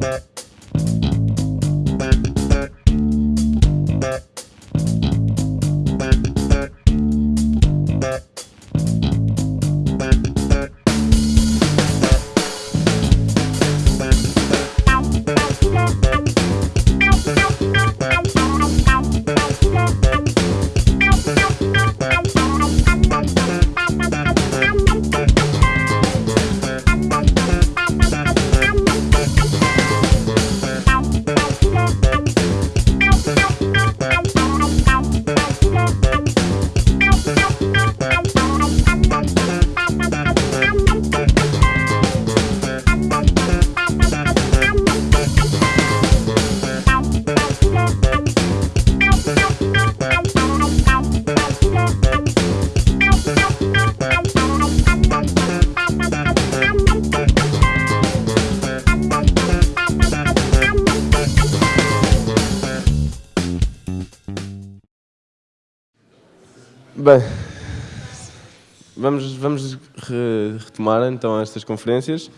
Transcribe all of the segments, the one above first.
Bem, estas conferências.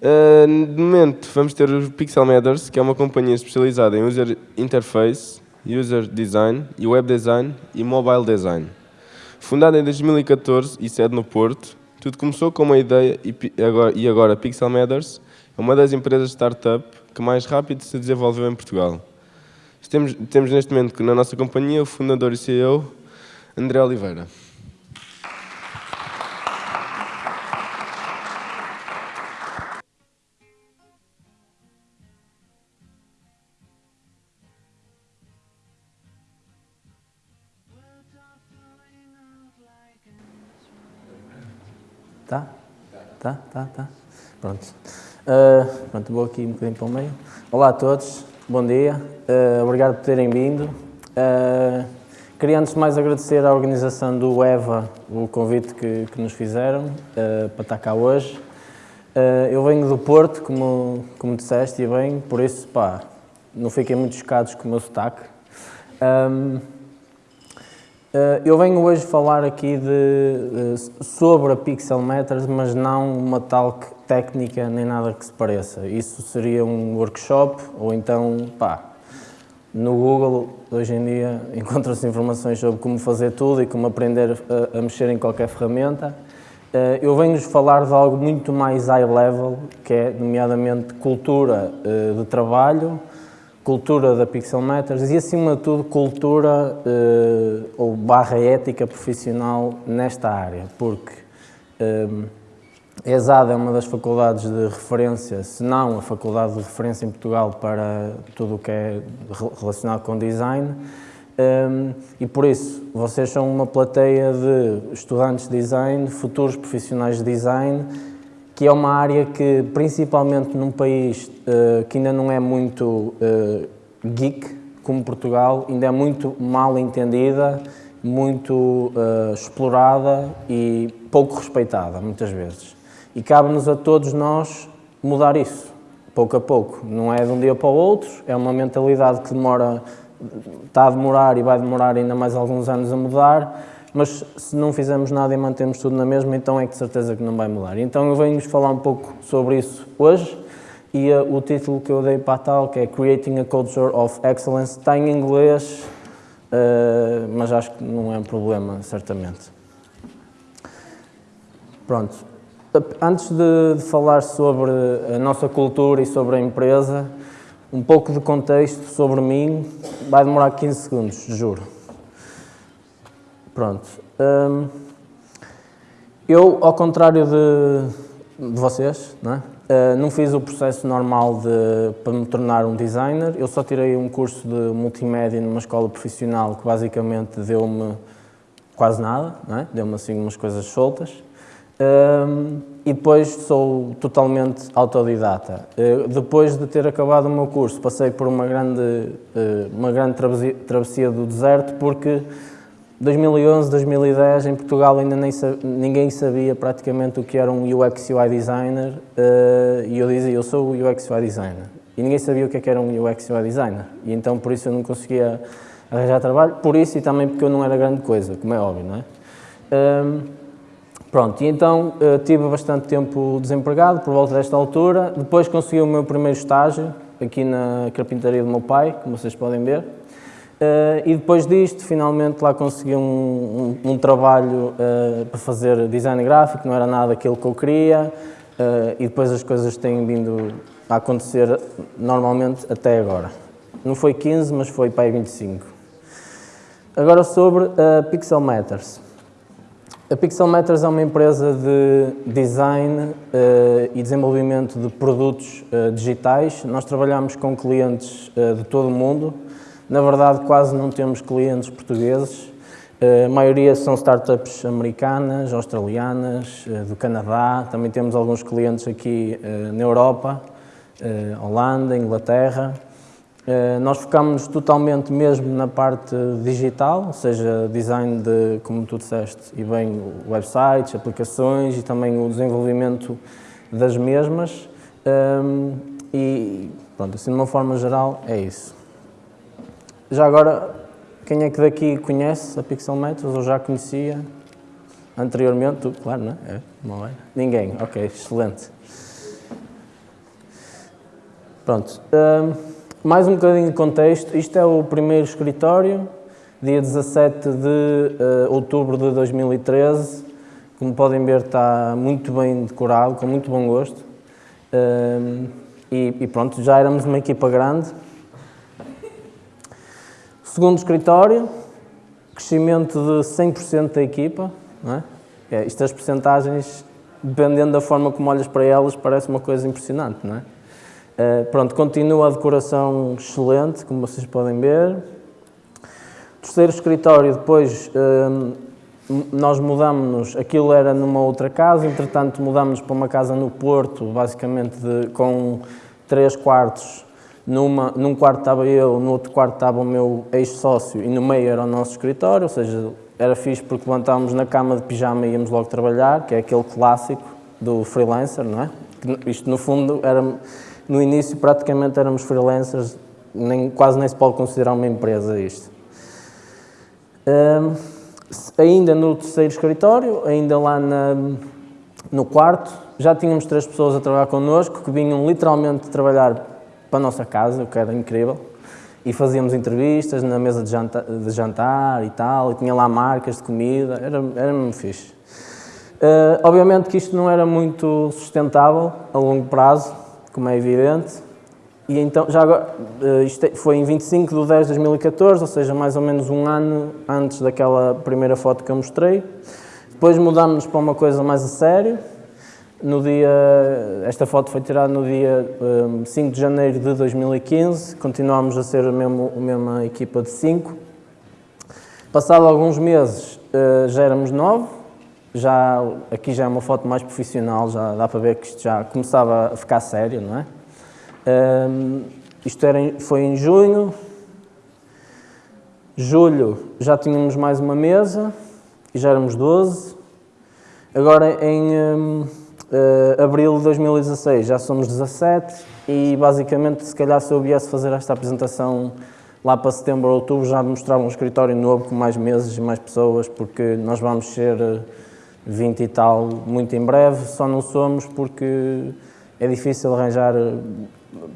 Uh, de momento, vamos ter o Pixel Matters, que é uma companhia especializada em User Interface, User Design e Web Design e Mobile Design. Fundada em 2014 e sede no Porto, tudo começou com uma ideia e, agora, e agora Pixel Matters é uma das empresas startup que mais rápido se desenvolveu em Portugal. Temos, temos neste momento na nossa companhia o fundador e CEO, André Oliveira. Tá, tá, tá. Pronto. Ah, pronto, vou aqui um bocadinho para o meio. Olá a todos, bom dia. Ah, obrigado por terem vindo. Ah, queria antes de mais agradecer à organização do EVA o convite que, que nos fizeram para estar cá hoje. Eu venho do Porto, como, como disseste, e bem, por isso, pá, não fiquem muito chocados com o meu sotaque. Ahm, Uh, eu venho hoje falar aqui de, uh, sobre a Pixel Matters, mas não uma talk técnica nem nada que se pareça. Isso seria um workshop ou então, pá, no Google hoje em dia encontram-se informações sobre como fazer tudo e como aprender a, a mexer em qualquer ferramenta. Eu venho-vos falar de algo muito mais high level, que é nomeadamente cultura de trabalho, cultura da Pixel Matters e, acima de tudo, cultura eh, ou barra ética profissional nesta área, porque eh, a ESAD é uma das faculdades de referência, se não a faculdade de referência em Portugal para tudo o que é relacionado com design, um, e por isso, vocês são uma plateia de estudantes de design, futuros profissionais de design, que é uma área que, principalmente num país uh, que ainda não é muito uh, geek, como Portugal, ainda é muito mal entendida, muito uh, explorada e pouco respeitada, muitas vezes. E cabe-nos a todos nós mudar isso, pouco a pouco. Não é de um dia para o outro, é uma mentalidade que demora, está a demorar e vai demorar ainda mais alguns anos a mudar, mas se não fizermos nada e mantemos tudo na mesma, então é de certeza que não vai mudar. Então eu venho-vos falar um pouco sobre isso hoje e uh, o título que eu dei para a tal, que é Creating a Culture of Excellence, está em inglês, uh, mas acho que não é um problema, certamente. Pronto. Antes de, de falar sobre a nossa cultura e sobre a empresa, um pouco de contexto sobre mim, vai demorar 15 segundos, juro. Pronto. Hum, eu, ao contrário de, de vocês, não, é? uh, não fiz o processo normal de, para me tornar um designer. Eu só tirei um curso de multimédia numa escola profissional que basicamente deu-me quase nada, é? deu-me assim umas coisas soltas. Um, e depois sou totalmente autodidata. Uh, depois de ter acabado o meu curso, passei por uma grande, uh, uma grande travessia do deserto, porque 2011, 2010, em Portugal ainda nem, ninguém sabia praticamente o que era um UX UI designer uh, e eu dizia, eu sou o UX UI designer. E ninguém sabia o que, é que era um UX UI designer. E então por isso eu não conseguia arranjar trabalho, por isso e também porque eu não era grande coisa, como é óbvio, não é? Um, Pronto, e então uh, tive bastante tempo desempregado, por volta desta altura. Depois consegui o meu primeiro estágio, aqui na carpintaria do meu pai, como vocês podem ver. Uh, e depois disto, finalmente lá consegui um, um, um trabalho uh, para fazer design gráfico, não era nada aquilo que eu queria, uh, e depois as coisas têm vindo a acontecer normalmente até agora. Não foi 15, mas foi para aí 25. Agora sobre a Pixel Matters. A Pixel Matters é uma empresa de design e desenvolvimento de produtos digitais. Nós trabalhamos com clientes de todo o mundo, na verdade, quase não temos clientes portugueses. A maioria são startups americanas, australianas, eh, do Canadá. Também temos alguns clientes aqui eh, na Europa, eh, Holanda, Inglaterra. Nós focamos totalmente mesmo na parte digital, ou seja, design de, como tu disseste, e bem websites, aplicações e também o desenvolvimento das mesmas. E pronto, assim de uma forma geral é isso. Já agora, quem é que daqui conhece a Pixel Metros ou já conhecia anteriormente? Claro, não é? é não é? Ninguém, ok, excelente. Pronto, um, mais um bocadinho de contexto. Isto é o primeiro escritório, dia 17 de uh, outubro de 2013. Como podem ver, está muito bem decorado, com muito bom gosto. Um, e, e pronto, já éramos uma equipa grande. Segundo escritório, crescimento de 100% da equipa. É? É, isto as percentagens, dependendo da forma como olhas para elas, parece uma coisa impressionante. Não é? Uh, pronto, continua a decoração excelente, como vocês podem ver. Terceiro escritório, depois uh, nós mudamos-nos, aquilo era numa outra casa, entretanto mudamos para uma casa no Porto, basicamente de, com três quartos numa, num quarto estava eu, no outro quarto estava o meu ex-sócio e no meio era o nosso escritório, ou seja, era fixe porque levantávamos na cama de pijama e íamos logo trabalhar, que é aquele clássico do freelancer, não é? Isto no fundo era, no início praticamente éramos freelancers, nem, quase nem se pode considerar uma empresa isto. Um, ainda no terceiro escritório, ainda lá na, no quarto, já tínhamos três pessoas a trabalhar connosco que vinham literalmente trabalhar para a nossa casa, o que era incrível. E fazíamos entrevistas na mesa de jantar, de jantar e tal, e tinha lá marcas de comida, era, era muito fixe. Uh, obviamente que isto não era muito sustentável a longo prazo, como é evidente, e então, já agora, uh, isto é, foi em 25 de 10 de 2014, ou seja, mais ou menos um ano antes daquela primeira foto que eu mostrei. Depois mudámos para uma coisa mais a sério, no dia, esta foto foi tirada no dia um, 5 de janeiro de 2015, continuámos a ser a mesma, a mesma equipa de 5. Passado alguns meses uh, já éramos 9, já, aqui já é uma foto mais profissional, já dá para ver que isto já começava a ficar sério, não é? Um, isto era, foi em junho, julho já tínhamos mais uma mesa e já éramos 12. Agora em... Um, Uh, abril de 2016 já somos 17 e basicamente se calhar se eu viesse fazer esta apresentação lá para setembro ou outubro já mostrava um escritório novo com mais meses e mais pessoas porque nós vamos ser 20 eh, e tal muito em breve, só não somos porque é difícil arranjar eh,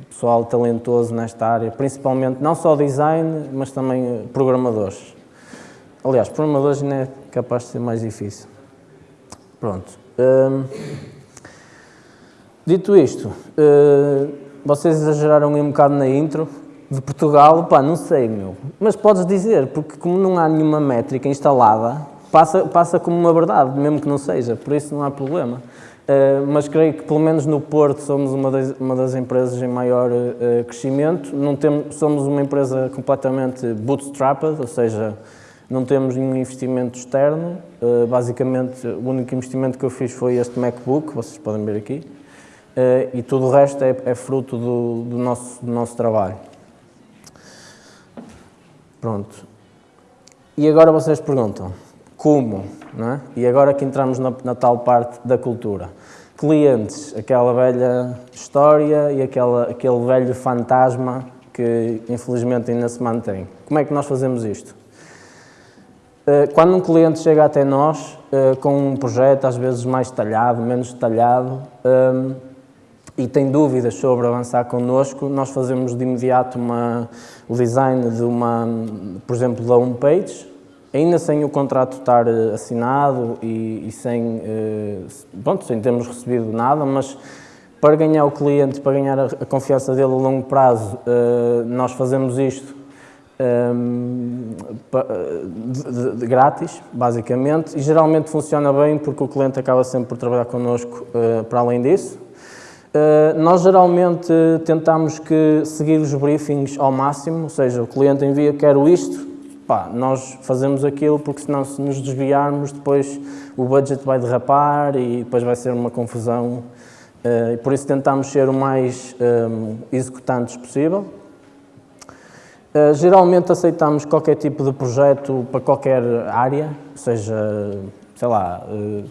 pessoal talentoso nesta área, principalmente não só design, mas também programadores. Aliás, programadores ainda é capaz de ser mais difícil. Pronto. Um, Dito isto, uh, vocês exageraram um bocado na intro de Portugal, pá, não sei, meu. Mas podes dizer, porque como não há nenhuma métrica instalada, passa, passa como uma verdade, mesmo que não seja, por isso não há problema. Uh, mas creio que pelo menos no Porto somos uma das, uma das empresas em maior uh, crescimento. Não temos, somos uma empresa completamente bootstrapped, ou seja, não temos nenhum investimento externo. Uh, basicamente, o único investimento que eu fiz foi este MacBook, vocês podem ver aqui. Uh, e tudo o resto é, é fruto do, do, nosso, do nosso trabalho. Pronto. E agora vocês perguntam, como? É? E agora que entramos na, na tal parte da cultura. Clientes, aquela velha história e aquela, aquele velho fantasma que infelizmente ainda se mantém. Como é que nós fazemos isto? Uh, quando um cliente chega até nós uh, com um projeto, às vezes mais detalhado, menos detalhado, e tem dúvidas sobre avançar connosco, nós fazemos de imediato uma, o design de uma, por exemplo, da homepage, ainda sem o contrato estar assinado e, e sem, uh, sem termos recebido nada, mas para ganhar o cliente, para ganhar a, a confiança dele a longo prazo, uh, nós fazemos isto um, de, de, de, grátis, basicamente, e geralmente funciona bem porque o cliente acaba sempre por trabalhar connosco uh, para além disso. Uh, nós geralmente tentamos que seguir os briefings ao máximo, ou seja, o cliente envia quero isto, pá, nós fazemos aquilo porque senão se nos desviarmos depois o budget vai derrapar e depois vai ser uma confusão Uh, por isso tentamos ser o mais um, eh, executantes possível. Uh, geralmente aceitamos qualquer tipo de projeto para qualquer área, ou seja, sei lá,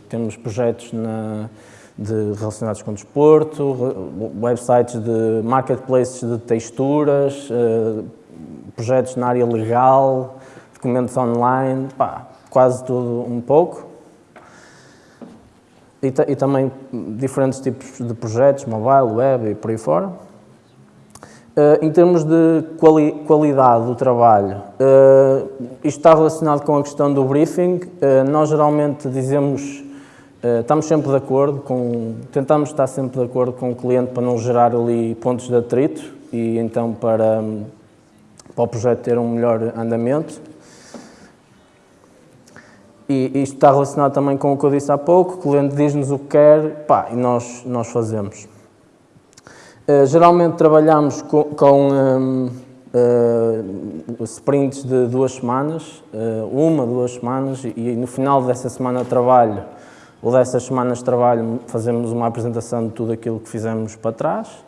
temos projetos na, de, relacionados com desporto, websites de marketplaces de texturas, projetos na área legal, documentos online, pá, quase tudo um pouco e, e, também diferentes tipos de projetos, mobile, web e por aí fora. Uh, em termos de quali qualidade do trabalho, uh, isto está relacionado com a questão do briefing. Uh, nós geralmente dizemos, estamos sempre de acordo, com, tentamos estar sempre de acordo com o cliente para não gerar ali pontos de atrito e então para, para o projeto ter um melhor andamento. E isto está relacionado também com o que eu disse há pouco, o cliente diz-nos o que quer pá, e nós, nós fazemos. Uh, geralmente trabalhamos com, com um, uh, sprints de duas semanas, uh, uma, duas semanas, e, e, no final dessa semana de trabalho, ou dessas semanas de trabalho, fazemos uma apresentação de tudo aquilo que fizemos para trás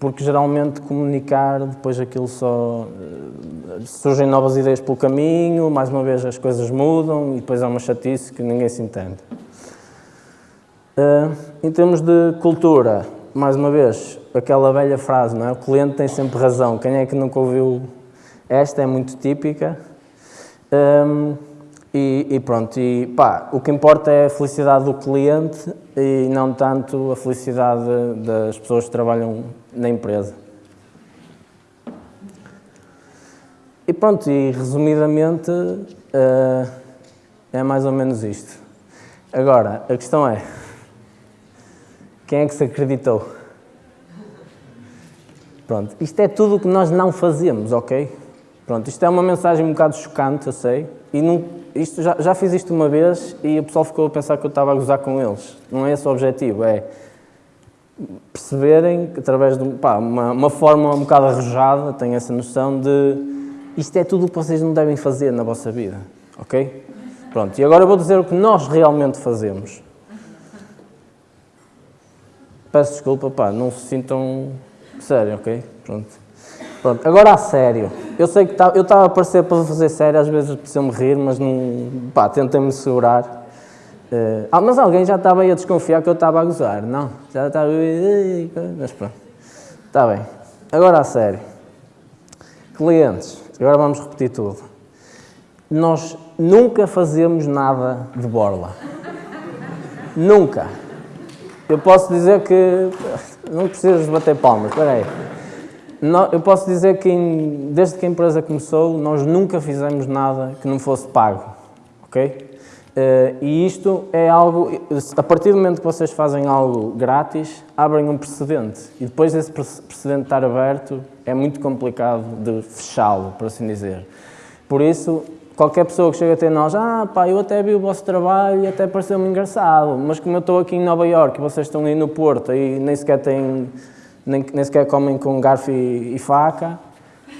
porque geralmente comunicar, depois aquilo só eh, surgem novas ideias pelo caminho, mais uma vez as coisas mudam e depois há uma chatice que ninguém se entende. Em termos de cultura, mais uma vez, aquela velha frase, não é? O cliente tem sempre razão. Quem é que nunca ouviu esta? É muito típica. E, e, pronto, e pá, o que importa é a felicidade do cliente e não tanto a felicidade das pessoas que trabalham na empresa. E pronto, e resumidamente uh, é mais ou menos isto. Agora, a questão é, quem é que se acreditou? Pronto, isto é tudo o que nós não fazemos, ok? Pronto, isto é uma mensagem um bocado chocante, eu sei, e não, isto, já, já fiz isto uma vez e o pessoal ficou a pensar que eu estava a gozar com eles. Não é esse o objetivo, é perceberem, através de pá, uma, uma forma um bocado arrojada, tenho essa noção de isto é tudo o que vocês não devem fazer na vossa vida, ok? Pronto, e agora eu vou dizer o que nós realmente fazemos. Peço desculpa, pá, não se sintam sério, ok? Pronto. Pronto, agora a sério. Eu sei que tá, eu estava a aparecer para fazer sério, às vezes preciso-me rir, mas não. pá, tentei-me segurar. Uh, ah, mas alguém já estava aí a desconfiar que eu estava a gozar, não? Já estava. Mas pronto. Está bem. Agora a sério. Clientes, agora vamos repetir tudo. Nós nunca fazemos nada de borla. nunca. Eu posso dizer que. Não precisas bater palmas, espera aí eu posso dizer que desde que a empresa começou, nós nunca fizemos nada que não fosse pago, ok? Uh, e isto é algo, a partir do momento que vocês fazem algo grátis, abrem um precedente. E depois desse precedente estar aberto, é muito complicado de fechá-lo, por assim dizer. Por isso, qualquer pessoa que chega até nós, ah pá, eu até vi o vosso trabalho e até pareceu-me engraçado, mas como eu estou aqui em Nova Iorque e vocês estão aí no Porto e nem sequer têm nem, nem sequer comem com garfo e, e faca.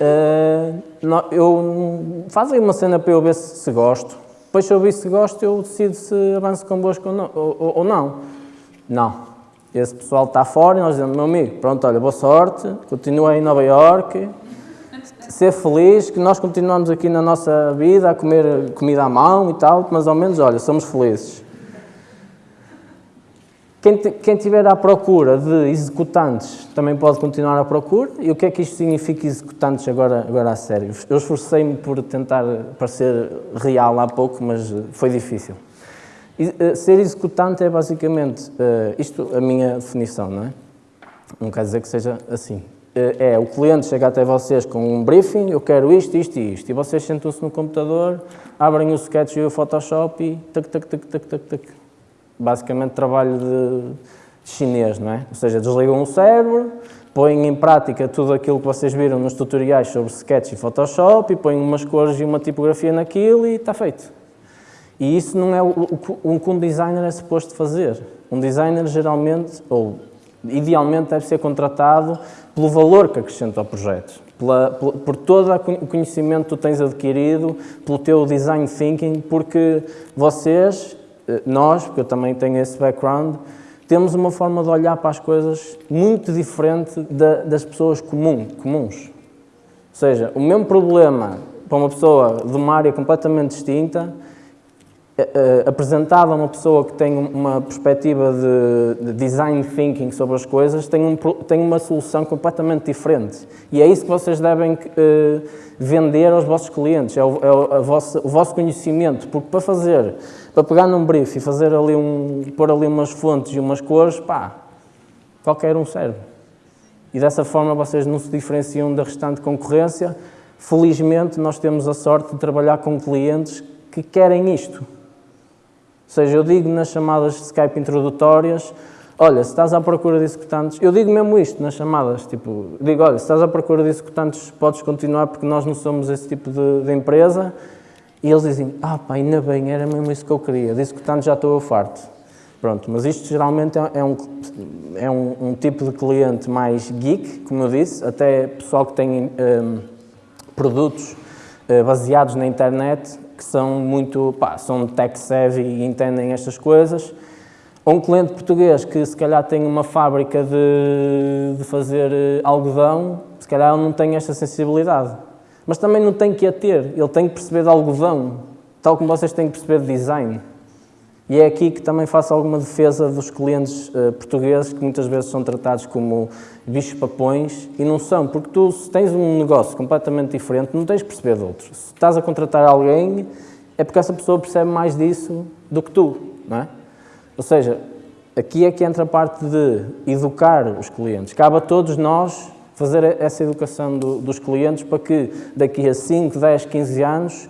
Uh, eu fazem uma cena para eu ver se, se, gosto. Depois, se eu ver se gosto, eu decido se avanço convosco ou não. Ou, ou não. não. Esse pessoal está fora e nós dizemos, meu amigo, pronto, olha, boa sorte, continua em Nova Iorque, ser feliz, que nós continuamos aqui na nossa vida a comer comida à mão e tal, mas ao menos, olha, somos felizes. Quem, quem tiver à procura de executantes também pode continuar à procura. E o que é que isto significa executantes agora, agora a sério? Eu esforcei-me por tentar parecer real há pouco, mas foi difícil. Eh, ser executante é basicamente, uh, isto a minha definição, não é? Não quer dizer que seja assim. É, o cliente chega até vocês com um briefing, eu quero isto, isto e isto, e vocês sentam-se no computador, abrem o Sketch e o Photoshop e tac, tac, tac, tac, tac, tac basicamente trabalho de, chinês, não é? Ou seja, desligam o cérebro, põem em prática tudo aquilo que vocês viram nos tutoriais sobre Sketch e Photoshop e põem umas cores e uma tipografia naquilo e está feito. E isso não é o, que um designer é suposto fazer. Um designer geralmente, ou idealmente, deve ser contratado pelo valor que acrescenta ao projeto, pela, por todo o conhecimento que tu tens adquirido, pelo teu design thinking, porque vocês nós, porque eu também tenho esse background, temos uma forma de olhar para as coisas muito diferente da, das pessoas comum, comuns. Ou seja, o mesmo problema para uma pessoa de uma área completamente distinta uh, apresentado a uma pessoa que tem uma perspectiva de, de, design thinking sobre as coisas, tem, um, tem uma solução completamente diferente. E é isso que vocês devem uh, vender aos vossos clientes, é, o, é o, o, vosso conhecimento, porque para fazer, para pegar num brief e fazer ali um, pôr ali umas fontes e umas cores, pá, qualquer um serve. E dessa forma vocês não se diferenciam da restante concorrência. Felizmente nós temos a sorte de trabalhar com clientes que querem isto seja, eu digo nas chamadas de Skype introdutórias, olha, se estás à procura de executantes, eu digo mesmo isto nas chamadas, tipo, digo, olha, se estás à procura de executantes, podes continuar porque nós não somos esse tipo de, de empresa. E eles dizem, ah pá, ainda bem, era mesmo isso que eu queria, de executantes já estou farto. Pronto, mas isto geralmente é, é, um, é um, um, tipo de cliente mais geek, como eu disse, até pessoal que tem um, produtos uh, baseados na internet que são muito, pá, são tech savvy e entendem estas coisas. Ou um cliente português que se calhar tem uma fábrica de, de fazer eh, algodão, se calhar não tem esta sensibilidade. Mas também não tem que a ter, ele tem que perceber de algodão, tal como vocês têm que perceber de design. E é aqui que também faço alguma defesa dos clientes uh, portugueses, que muitas vezes são tratados como bichos papões, e não são, porque tu, se tens um negócio completamente diferente, não tens de perceber de outros. Se estás a contratar alguém, é porque essa pessoa percebe mais disso do que tu, não é? Ou seja, aqui é que entra a parte de educar os clientes. Cabe a todos nós fazer essa educação do, dos clientes para que daqui a 5, 10, 15 anos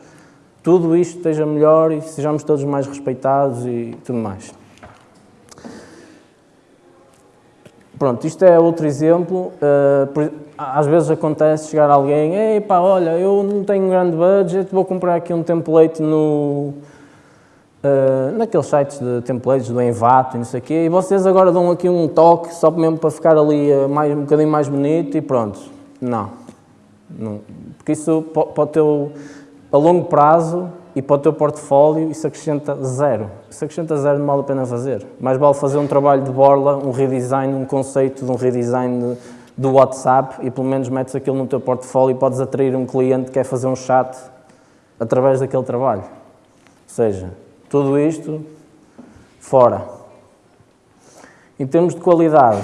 tudo isto esteja melhor e sejamos todos mais respeitados e tudo mais. Pronto, isto é outro exemplo. Uh, às vezes acontece chegar alguém, ei pá, olha, eu não tenho um grande budget, vou comprar aqui um template no, uh, naqueles sites de templates do Envato e não sei o quê, e vocês agora dão aqui um toque só mesmo para ficar ali uh, mais, um bocadinho mais bonito e pronto. Não. não. Porque isso pode ter a longo prazo e para o teu portfólio isso acrescenta zero. Isso acrescenta zero, não vale a pena fazer. Mais vale fazer um trabalho de borla, um redesign, um conceito de um redesign do WhatsApp e pelo menos metes aquilo no teu portfólio e podes atrair um cliente que quer fazer um chat através daquele trabalho. Ou seja, tudo isto fora. Em termos de qualidade,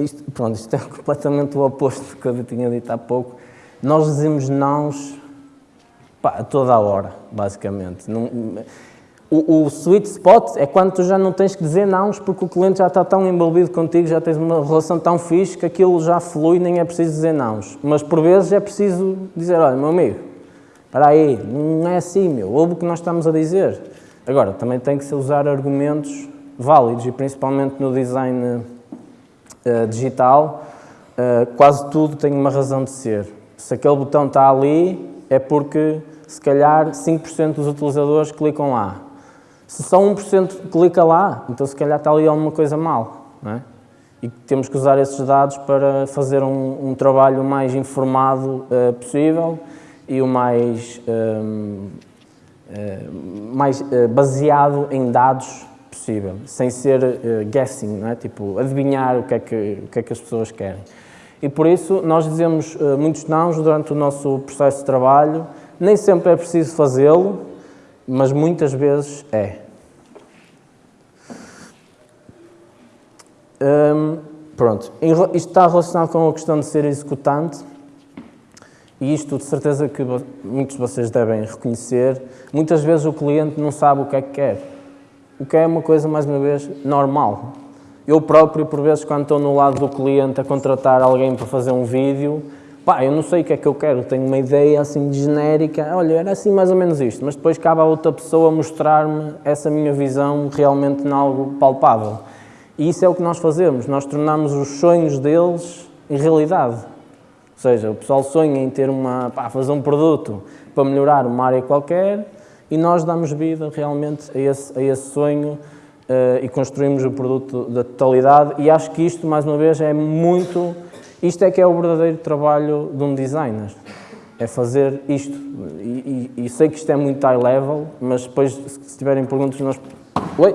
isto, pronto, isto é completamente o oposto do que eu tinha dito há pouco. Nós dizemos nãos A toda a hora, basicamente. Não, o, o, sweet spot é quando tu já não tens que dizer não, porque o cliente já está tão envolvido contigo, já tens uma relação tão fixe que aquilo já flui, nem é preciso dizer não. Mas por vezes é preciso dizer, olha, meu amigo, para aí, não é assim, meu, ouve o que nós estamos a dizer. Agora, também tem que se usar argumentos válidos e principalmente no design uh, digital, uh, quase tudo tem uma razão de ser. Se aquele botão está ali, é porque se calhar 5% dos utilizadores clicam lá. Se só 1% clica lá, então se calhar está ali alguma coisa mal. Não é? E temos que usar esses dados para fazer um, um trabalho mais informado uh, possível e o mais, uh, uh, mais baseado em dados possível, sem ser guessing, não é? tipo adivinhar o que, é que, o que é que as pessoas querem. E por isso nós dizemos uh, muitos nãos durante o nosso processo de trabalho. Nem sempre é preciso fazê-lo, mas muitas vezes é. Um, pronto, isto está relacionado com a questão de ser executante e isto de certeza que muitos de vocês devem reconhecer. Muitas vezes o cliente não sabe o que é que quer, o que é uma coisa, mais uma vez, normal. Eu próprio, por vezes, quando estou no lado do cliente a contratar alguém para fazer um vídeo, pá, eu não sei o que é que eu quero, tenho uma ideia assim genérica, olha, era assim mais ou menos isto, mas depois cabe a outra pessoa mostrar-me essa minha visão realmente em algo palpável. E isso é o que nós fazemos, nós tornamos os sonhos deles em realidade. Ou seja, o pessoal sonha em ter uma, pá, fazer um produto para melhorar uma área qualquer e nós damos vida realmente a esse, a esse sonho uh, e construímos o produto da totalidade e acho que isto, mais uma vez, é muito... Isto é que é o verdadeiro trabalho de um designer, é fazer isto. E, e, e sei que isto é muito high level, mas depois, se tiverem perguntas, nós Oi?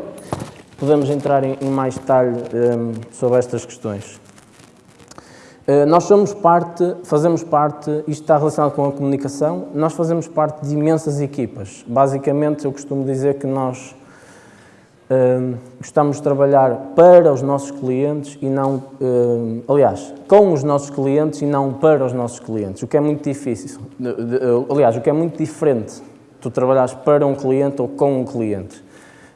podemos entrar em, em mais detalhe um, eh, sobre estas questões. Uh, nós somos parte, fazemos parte, isto está relacionado com a comunicação, nós fazemos parte de imensas equipas. Basicamente, eu costumo dizer que nós gostamos de trabalhar para os nossos clientes e não, aliás, com os nossos clientes e não para os nossos clientes, o que é muito difícil, aliás, o que é muito diferente, tu trabalhares para um cliente ou com um cliente.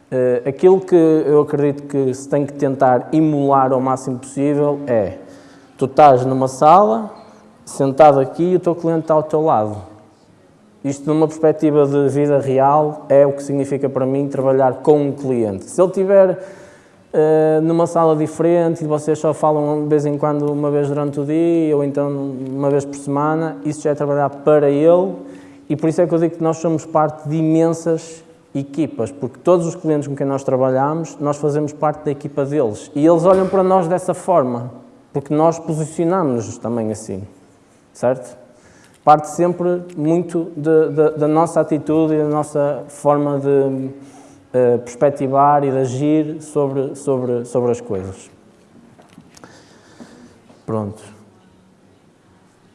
Uh, aquilo que eu acredito que se tem que tentar emular ao máximo possível é, tu estás numa sala, sentado aqui e o teu cliente está ao teu lado isto, numa perspectiva de vida real, é o que significa para mim trabalhar com um cliente. Se ele estiver uh, numa sala diferente e vocês só falam de vez em quando, uma vez durante o dia ou então uma vez por semana, isso já é trabalhar para ele e por isso é que eu digo que nós somos parte de imensas equipas, porque todos os clientes com quem nós trabalhamos, nós fazemos parte da equipa deles e eles olham para nós dessa forma, porque nós posicionamos-nos também assim, certo? Parte sempre muito de, de, da nossa atitude e da nossa forma de uh, perspectivar e de agir sobre, sobre, sobre as coisas. Pronto.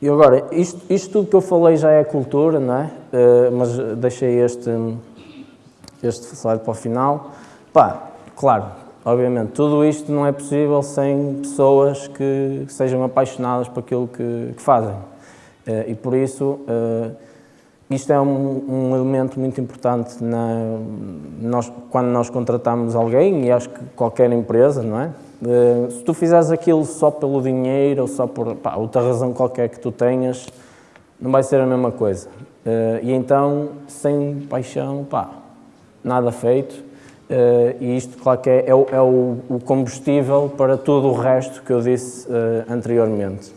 E agora, isto, isto tudo que eu falei já é cultura, não é? Uh, mas deixei este, este slide para o final. Pá, claro, obviamente, tudo isto não é possível sem pessoas que sejam apaixonadas por aquilo que, que fazem. Eh, e por isso, eh, isto é um, um elemento muito importante na, nós, quando nós contratamos alguém, e acho que qualquer empresa, não é? Eh, se tu fizeres aquilo só pelo dinheiro ou só por pá, outra razão qualquer que tu tenhas, não vai ser a mesma coisa. E então, sem paixão, pá, nada feito. E isto, claro que é, é, o, é o combustível para tudo o resto que eu disse anteriormente.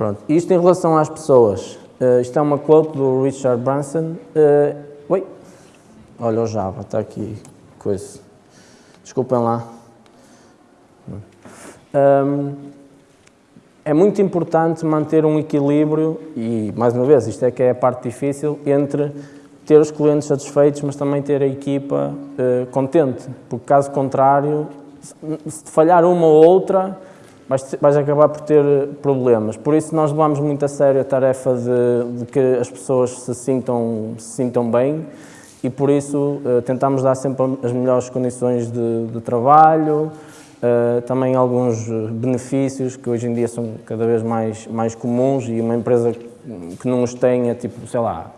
Pronto, isto em relação às pessoas. Uh, isto é uma quote do Richard Branson. Uh, oi, olha o Java, está aqui, coisa. Desculpem lá. Um, é muito importante manter um equilíbrio, e mais uma vez, isto é que é a parte difícil, entre ter os clientes satisfeitos, mas também ter a equipa uh, contente, porque caso contrário, se falhar uma ou outra, vais, vais acabar por ter problemas. Por isso nós levamos muito a sério a tarefa de, de que as pessoas se sintam, se sintam bem e por isso uh, tentamos dar sempre as melhores condições de, de trabalho, uh, também alguns benefícios que hoje em dia são cada vez mais, mais comuns e uma empresa que não os tenha, tipo, sei lá,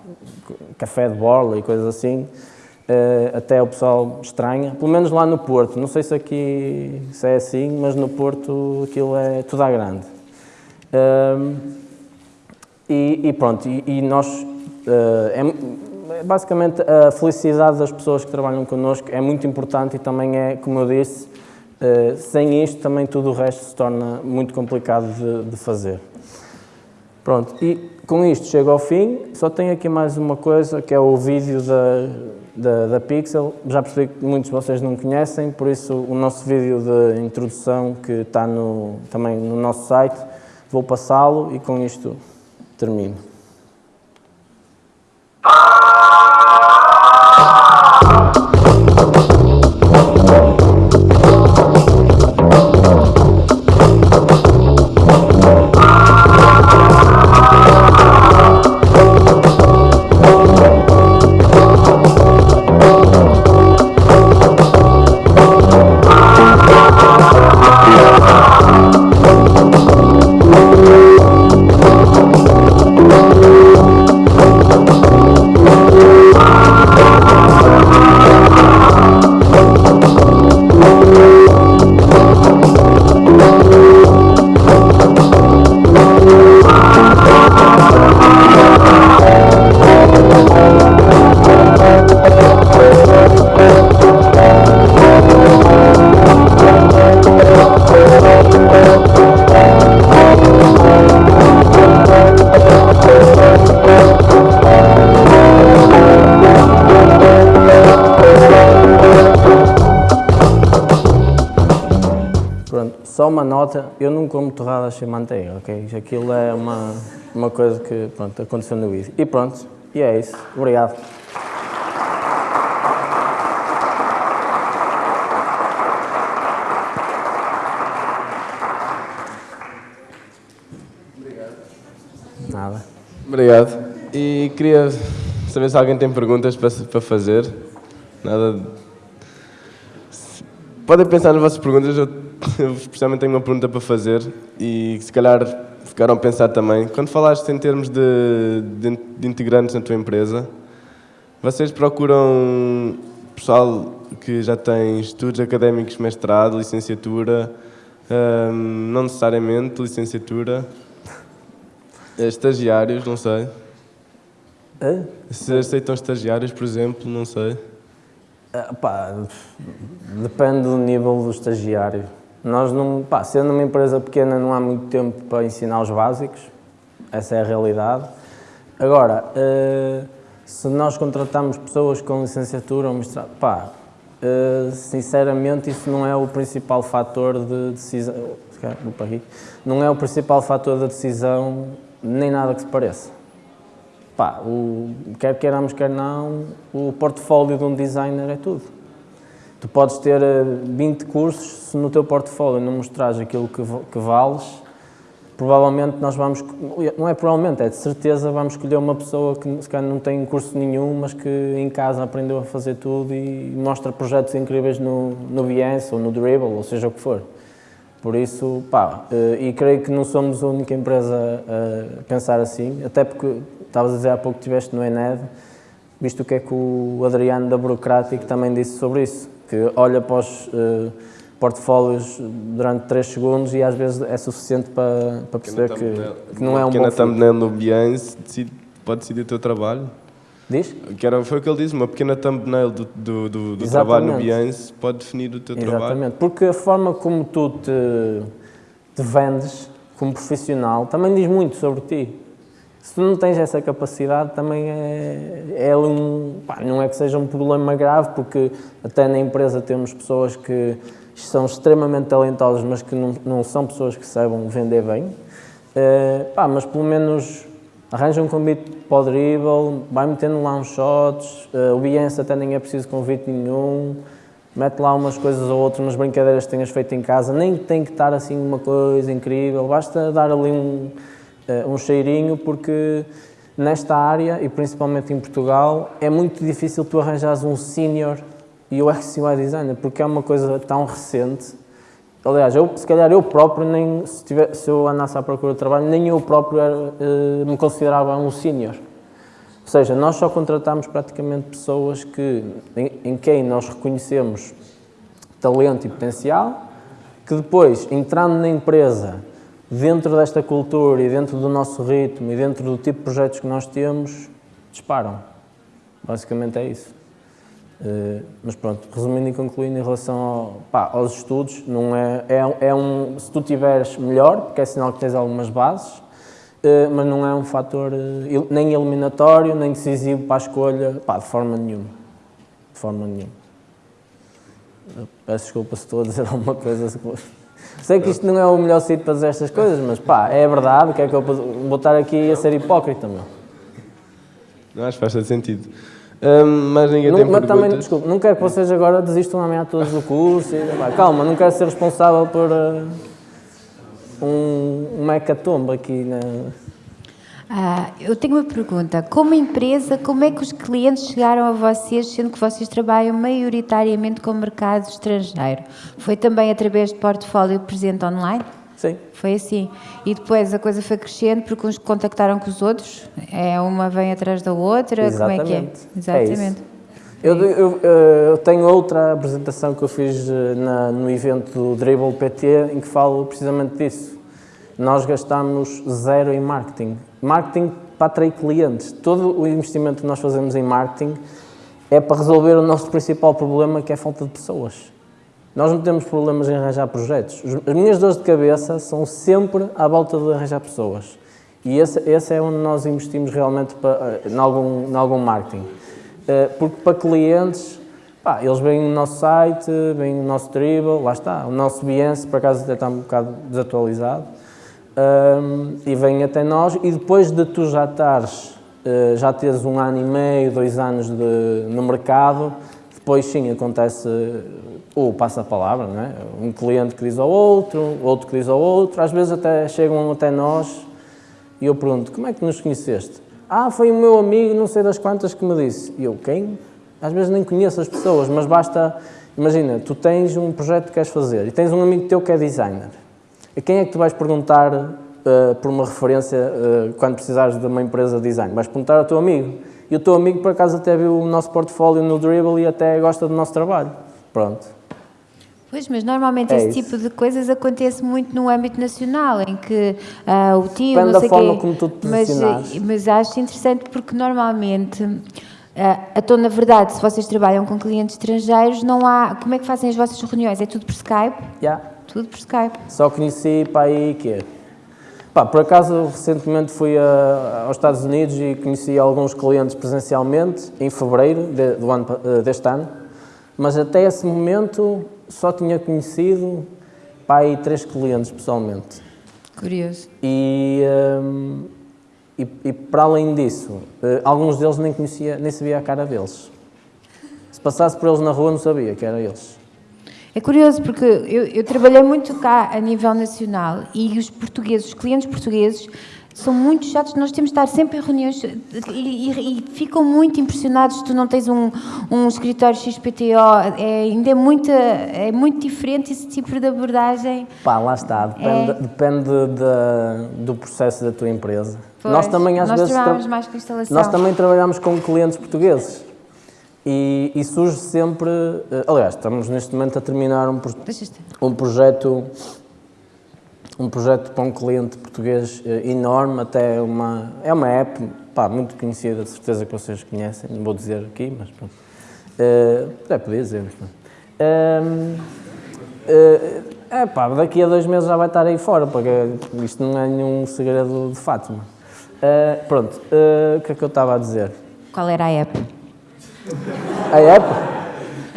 café de borla e coisas assim, até o pessoal estranha, pelo menos lá no Porto, não sei se aqui se é assim, mas no Porto aquilo é tudo à grande. Uh, e, e, pronto, e, e nós, uh, é, basicamente a felicidade das pessoas que trabalham connosco é muito importante e também é, como eu disse, uh, sem isto também tudo o resto se torna muito complicado de, de fazer. Pronto, e com isto chego ao fim, só tenho aqui mais uma coisa, que é o vídeo da, da, da, Pixel. Já percebi que muitos de vocês não conhecem, por isso o nosso vídeo de introdução que está no, também no nosso site, vou passá-lo e com isto termino. Nota, eu não como torradas sem manteiga, ok? Aquilo é uma, uma coisa que, pronto, aconteceu no vídeo. E pronto, e é isso. Obrigado. Nada. Obrigado. E queria saber se alguém tem perguntas para, para fazer. Nada. Podem pensar nas vossas perguntas, eu, eu especialmente tenho uma pergunta para fazer e se calhar ficaram a pensar também. Quando falaste em termos de, de, de integrantes na tua empresa, vocês procuram pessoal que já tem estudos académicos, mestrado, licenciatura, hum, não necessariamente licenciatura, estagiários, não sei. Hã? Se aceitam estagiários, por exemplo, não sei. Ah, pá, depende do nível do estagiário. Nós não, pá, sendo uma empresa pequena não há muito tempo para ensinar os básicos, essa é a realidade. Agora, eh, se nós contratamos pessoas com licenciatura ou mestrado, pá, eh, sinceramente isso não é o principal fator de decisão, não é o principal fator da decisão, nem nada que se pareça. Pá, o, quer queiramos, quer não, o portfólio de um designer é tudo. Tu podes ter eh, 20 cursos, se no teu portfólio não mostrares aquilo que, que vales, provavelmente nós vamos, não é provavelmente, é de certeza vamos escolher uma pessoa que se calhar não tem curso nenhum, mas que em casa aprendeu a fazer tudo e mostra projetos incríveis no, no Behance ou no Dribble, ou seja o que for. Por isso, pá, eh, e creio que não somos a única empresa a pensar assim, até porque estavas a dizer há pouco que estiveste no Ened, visto o que é que o Adriano da Burocrático também disse sobre isso, que olha para os eh, portfólios durante 3 segundos e às vezes é suficiente para, para perceber que, que não é um pequena bom thumbnail no Behance decide- pode decidir o teu trabalho. Diz? Que era, foi o que ele disse, uma pequena thumbnail do, do, do, do trabalho no Exatamente. Behance pode definir o teu trabalho. Exatamente, porque a forma como tu te, te vendes como profissional também diz muito sobre ti. Se tu não tens essa capacidade, também é, é um. pá, não é que seja um problema grave, porque até na empresa temos pessoas que são extremamente talentosas, mas que não, não são pessoas que saibam vender bem. Eh, pá, mas pelo menos arranja um convite para o dribble, vai metendo lá uns shots, eh, o Behance até nem é preciso convite nenhum, mete lá umas coisas ou outras, umas brincadeiras que tenhas feito em casa, nem tem que estar assim uma coisa incrível, basta dar ali um, um cheirinho, porque nesta área, e principalmente em Portugal, é muito difícil tu arranjares um senior UX UI designer, porque é uma coisa tão recente. Aliás, eu, se calhar eu próprio, nem, se, tiver, se eu andasse à procura de trabalho, nem eu próprio era, eh, me considerava um senior. Ou seja, nós só contratamos praticamente pessoas que, em, em quem nós reconhecemos talento e potencial, que depois, entrando na empresa, dentro desta cultura e dentro do nosso ritmo e dentro do tipo de projetos que nós temos, disparam. Basicamente é isso. Eh, mas pronto, resumindo e concluindo, em relação ao, pá, aos estudos, não é, é, é um, se tu tiveres melhor, porque é sinal que tens algumas bases, eh, mas não é um fator eh, nem eliminatório, nem decisivo para a escolha, pá, de forma nenhuma. De forma nenhuma. Peço desculpa se estou a dizer alguma coisa. Sei que isto não é o melhor sítio para dizer estas coisas, mas pá, é verdade, o que é que eu vou estar aqui a ser hipócrita, meu. Não acho que faz todo sentido. Hum, mais ninguém Não, tem mas também, perguntas? desculpe, não quero que vocês agora desistam amanhã todos do curso. E, pá, calma, não quero ser responsável por uh, um, uma hecatombe aqui na... Ah, eu tenho uma pergunta. Como empresa, como é que os clientes chegaram a vocês, sendo que vocês trabalham maioritariamente com o mercado estrangeiro? Foi também através de portfólio presente online? Sim. Foi assim. E depois a coisa foi crescendo porque uns contactaram com os outros? É uma vem atrás da outra? Como é que é? Exatamente. É Exatamente. Eu, eu, eu tenho outra apresentação que eu fiz eh, na- no evento do Dribble PT em que falo precisamente disso. Nós gastamos zero em marketing. Marketing para atrair clientes. Todo o investimento que nós fazemos em marketing é para resolver o nosso principal problema, que é a falta de pessoas. Nós não temos problemas em arranjar projetos. Os- As minhas dores de cabeça são sempre à volta de arranjar pessoas. E esse, esse é onde nós investimos realmente para, eh, em, algum, em algum marketing. Eh, Porque para clientes, Pá, eles veem o nosso site, veem o nosso dribble, lá está, o nosso Behance, por acaso até está um bocado desatualizado, um, e vêm até nós, e depois de tu já estares, uh, já teres um ano e meio, dois anos de, no mercado, depois sim acontece ou passa a palavra, não é? Um cliente que diz ao outro, outro que diz ao outro, às vezes até chegam até nós e eu pergunto, como é que nos conheceste? Ah, foi o meu amigo, não sei das quantas, que me disse. E eu, quem? Às vezes nem conheço as pessoas, mas basta... Imagina, tu tens um projeto que queres fazer e tens um amigo teu que é designer. A quem é que tu vais perguntar uh, por uma referência uh, quando precisares de uma empresa de design? Vais perguntar ao teu amigo. E o teu amigo, por acaso, até viu o nosso portfólio no Dribble e até gosta do nosso trabalho. Pronto. Pois, mas normalmente é esse isso. tipo de coisas acontece muito no âmbito nacional, em que uh, o tio, Depende não sei da forma quê, como tu te mas, mas acho interessante porque normalmente Uh, então, na verdade, se vocês trabalham com clientes estrangeiros, não há. Como é que fazem as vossas reuniões? É tudo por Skype? Yeah. Tudo por Skype. Só conheci para aí que Pá, por acaso, recentemente fui a, aos Estados Unidos e conheci alguns clientes presencialmente em fevereiro de, do ano, eh, deste ano, mas até esse momento só tinha conhecido pá, aí três clientes pessoalmente. Curioso. E. Um, e, e, para além disso, uh, alguns deles nem conhecia, nem sabia a cara deles. Se passasse por eles na rua, não sabia que eram eles. É curioso porque eu, eu, trabalhei muito cá a nível nacional e os portugueses, os clientes portugueses, são muito chatos. Nós temos de estar sempre em reuniões e, e, e ficam muito impressionados se tu não tens um, um escritório XPTO. É, ainda é muito, é muito diferente esse tipo de abordagem. Pá, lá está. Depende, é. depende de, do processo da tua empresa. Pois, nós também às nós vezes trabalhamos mais com instalação. Nós também trabalhamos com clientes portugueses. E, e, surge sempre, eh, aliás, estamos neste momento a terminar um, um projeto um projeto para um cliente português eh, enorme, até uma, é uma app pá, muito conhecida, de certeza que vocês conhecem, não vou dizer aqui, mas pronto. Uh, é, podia dizer, mas. Uh, uh, é pá, daqui a dois meses já vai estar aí fora, porque isto não é nenhum segredo de Fátima. Uh, pronto, o que é que eu estava a dizer? Qual era a app? A app?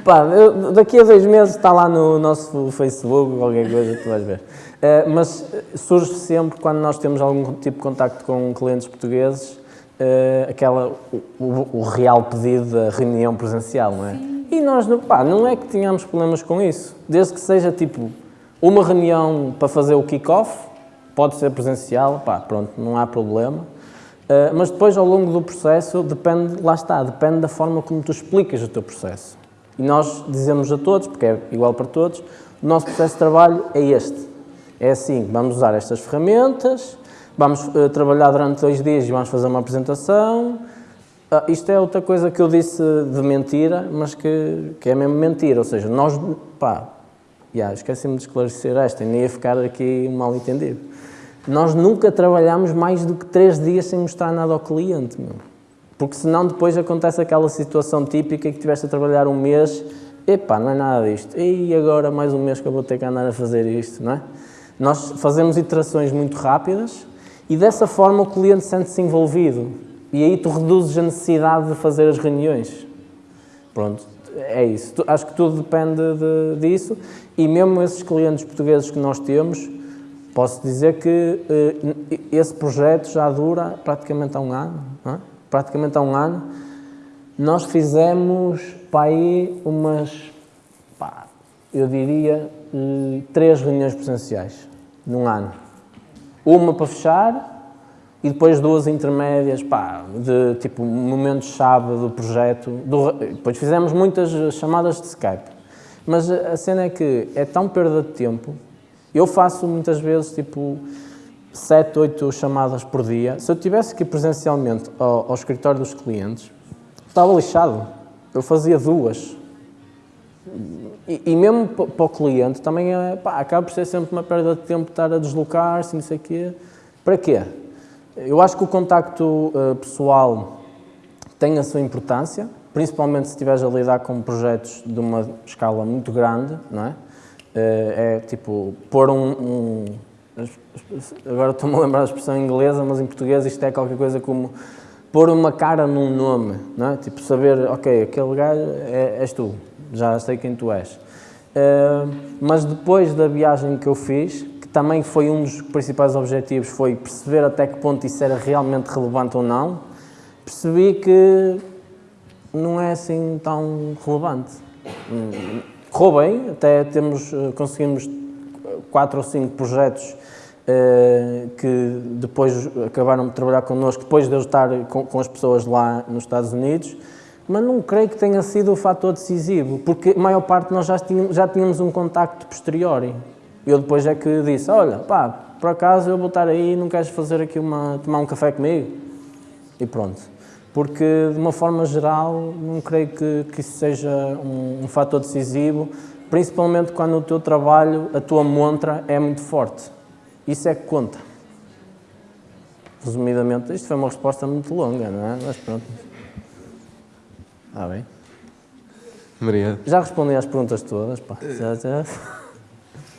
Pá, eu, daqui a dois meses está lá no nosso Facebook, qualquer coisa, tu vais ver. Uh, mas surge sempre, quando nós temos algum tipo de contacto com clientes portugueses, uh, aquela, o, o, real pedido da reunião presencial, não é? Sim. E nós, pá, não é que tenhamos problemas com isso, desde que seja tipo uma reunião para fazer o kick-off, pode ser presencial, pá, pronto, não há problema. Uh, mas depois, ao longo do processo, depende, lá está, depende da forma como tu explicas o teu processo. E nós dizemos a todos, porque é igual para todos, o nosso processo de trabalho é este. É assim, vamos usar estas ferramentas, vamos uh, trabalhar durante dois dias e vamos fazer uma apresentação. Uh, isto é outra coisa que eu disse de mentira, mas que, que é mesmo mentira. Ou seja, nós, pá, yeah, esqueci-me de esclarecer esta, nem ia ficar aqui mal entendido. Nós nunca trabalhamos mais do que três dias sem mostrar nada ao cliente, meu. Porque senão depois acontece aquela situação típica que tiveste a trabalhar um mês, epá, não é nada disto, e agora mais um mês que eu vou ter que andar a fazer isto, não é? Nós fazemos iterações muito rápidas e dessa forma o cliente sente-se envolvido e aí tu reduzes a necessidade de fazer as reuniões. Pronto, é isso. Acho que tudo depende de, disso e mesmo esses clientes portugueses que nós temos, Posso dizer que uh, esse projeto já dura praticamente há um ano, é? praticamente há um ano. Nós fizemos para aí umas, pá, eu diria, uh, três reuniões presenciais num ano. Uma para fechar e depois duas intermédias, pá, de tipo momentos-chave do projeto. Do, depois fizemos muitas chamadas de Skype. Mas a cena é que é tão perda de tempo eu faço muitas vezes tipo 7, 8 chamadas por dia. Se eu tivesse que ir presencialmente ao, ao escritório dos clientes, estava lixado. Eu fazia duas. E, e mesmo para o cliente também é, pá, acaba por ser sempre uma perda de tempo estar a deslocar-se, não sei o quê. Para quê? Eu acho que o contacto uh, pessoal tem a sua importância, principalmente se estiveres a lidar com projetos de uma escala muito grande, não é? Eh, é tipo pôr um, um agora estou-me a lembrar da expressão inglesa, mas em português isto é qualquer coisa como pôr uma cara num nome, não é? Tipo, saber, ok, aquele gajo é, és tu, já sei quem tu és. Uh, mas depois da viagem que eu fiz, que também foi um dos principais objetivos, foi perceber até que ponto isso era realmente relevante ou não, percebi que não é assim tão relevante. Correu bem, até temos, eh, conseguimos quatro ou cinco projetos uh, que depois acabaram de trabalhar connosco, depois de eu estar com, com as pessoas lá nos Estados Unidos, mas não creio que tenha sido o fator decisivo, porque a maior parte nós já tínhamos, já tínhamos um contacto posteriori. Eu depois é que disse, olha, pá, por acaso eu vou estar aí, não queres fazer aqui uma, tomar um café comigo? E pronto. Porque, de uma forma geral, não creio que, que isso seja um, um fator decisivo, principalmente quando o teu trabalho, a tua montra é muito forte. Isso é que conta. Resumidamente, isto foi uma resposta muito longa, não é? Mas pronto. Ah, bem. Obrigado. Já respondi às perguntas todas, pá. Já, já.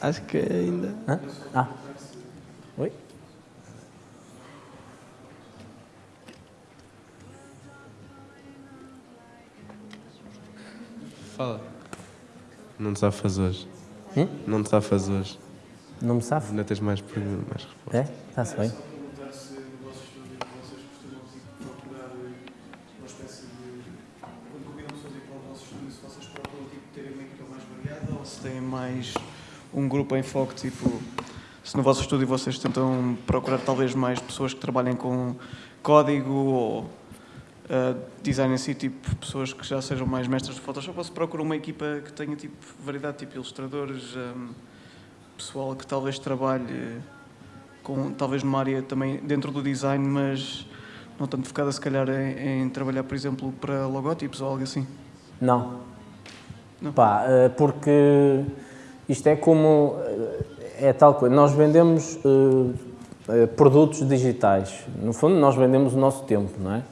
Acho que ainda. Hã? Ah. Oi? Fala. Não te safas hoje. Hum? Não te safas hoje. Não me safo? Ainda tens mais, mais respostas. É? Está-se bem. se têm mais um grupo em foco, tipo, se no vosso estúdio vocês tentam procurar talvez mais pessoas que trabalhem com código ou uh, design em si, tipo, pessoas que já sejam mais mestres de Photoshop, ou se procura uma equipa que tenha tipo variedade, tipo ilustradores, um, pessoal que talvez trabalhe com, talvez numa área também dentro do design, mas não tanto focada se calhar em, em trabalhar, por exemplo, para logótipos ou algo assim? Não. Não. Pá, eh, porque isto é como. eh, É tal coisa. Nós vendemos eh, produtos digitais. No fundo, nós vendemos o nosso tempo, não é?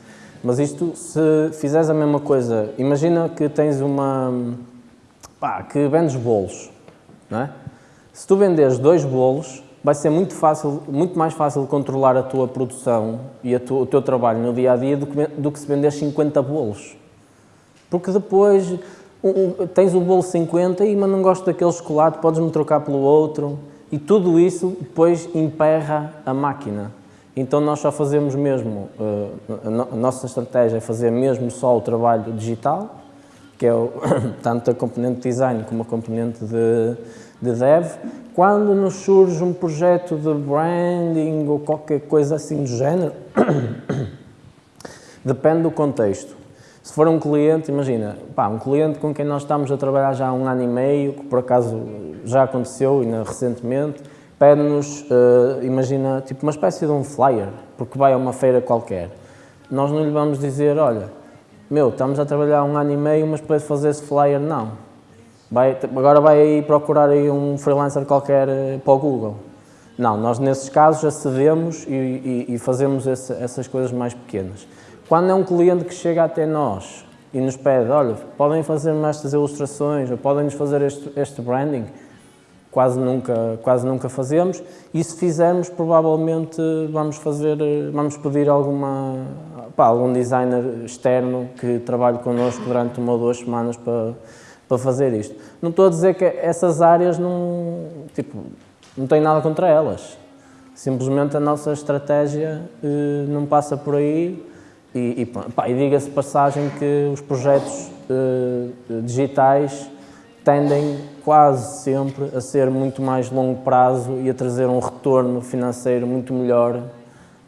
Mas isto, se fizeres a mesma coisa, imagina que tens uma. pá, que vendes bolos, não é? Se tu venderes dois bolos, vai ser muito fácil, muito mais fácil controlar a tua produção e o teu trabalho no dia a dia do que, do que se venderes 50 bolos. Porque depois o- tens o bolo 50 e mas não gosto daquele chocolate, podes-me trocar pelo outro. E tudo isso depois emperra a máquina. Então nós só fazemos mesmo, eh, a, no- a nossa estratégia é fazer mesmo só o trabalho digital, que é o, tanto a componente de design como a componente de, de dev. Quando nos surge um projeto de branding ou qualquer coisa assim do género, Depende do contexto. Se for um cliente, imagina, pá, um cliente com quem nós estamos a trabalhar já há um ano e meio, que por acaso já aconteceu ainda recentemente, pede-nos, eh, imagina, tipo uma espécie de um flyer, porque vai a uma feira qualquer. Nós não lhe vamos dizer, olha, meu, estamos a trabalhar um ano e meio, mas para fazer esse flyer, não. Vai, agora vai aí procurar aí um freelancer qualquer eh, para o Google. Não, nós nesses casos acedemos e, e, e fazemos esse, essas coisas mais pequenas. Quando é um cliente que chega até nós e nos pede, olha, podem fazer-me estas ilustrações ou podem-nos fazer este, este branding, quase nunca, quase nunca fazemos. E se fizermos, provavelmente vamos fazer, vamos pedir alguma, pá, algum designer externo que trabalhe connosco durante uma ou duas semanas para, para fazer isto. Não estou a dizer que essas áreas não, tipo, não tenho nada contra elas. Simplesmente a nossa estratégia eh, não passa por aí e, e, e diga-se passagem que os projetos eh, digitais tendem quase sempre a ser muito mais longo prazo e a trazer um retorno financeiro muito melhor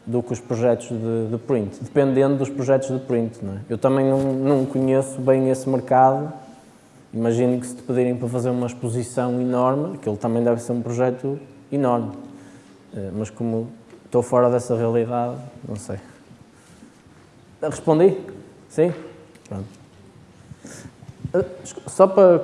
do que os projetos de, de print, dependendo dos projetos de print. É? Eu também não, não conheço bem esse mercado. Imagino que se te pedirem para fazer uma exposição enorme, aquilo também deve ser um projeto enorme. Eh, Mas como estou fora dessa realidade, não sei. Respondi? Sim? Pronto. Eh, Só para,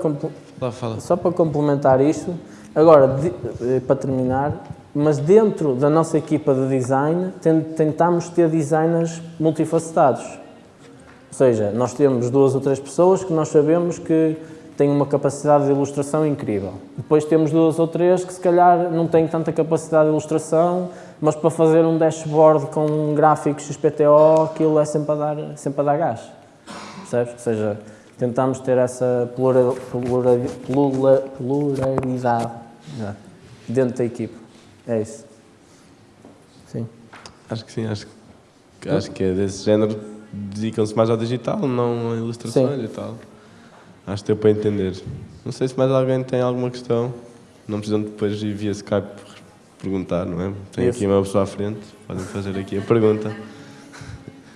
Só para complementar isto, agora, de- eh, para terminar, mas dentro da nossa equipa de design, ten- tentamos ter designers multifacetados. Ou seja, nós temos duas ou três pessoas que nós sabemos que têm uma capacidade de ilustração incrível. Depois temos duas ou três que se calhar não têm tanta capacidade de ilustração, mas para fazer um dashboard com um gráfico XPTO, aquilo é sempre a dar, sempre a dar gás. Percebes? Ou seja, tentamos ter essa plura- plura- plura- pluralidade dentro da equipa. É isso. Sim. Acho que sim, acho, que- acho que é desse género. Dedicam-se mais ao digital, não a ilustrações Sim. e tal. Acho que deu para entender. Não sei se mais alguém tem alguma questão. Não precisam depois ir via Skype perguntar, não é? Tem aqui uma pessoa à frente, podem fazer aqui a pergunta.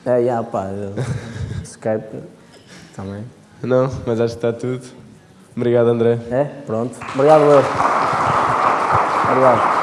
É, já, pá, eu- Skype também. Não, mas acho que está tudo. Obrigado, André. É? Pronto. Obrigado, eu. Obrigado.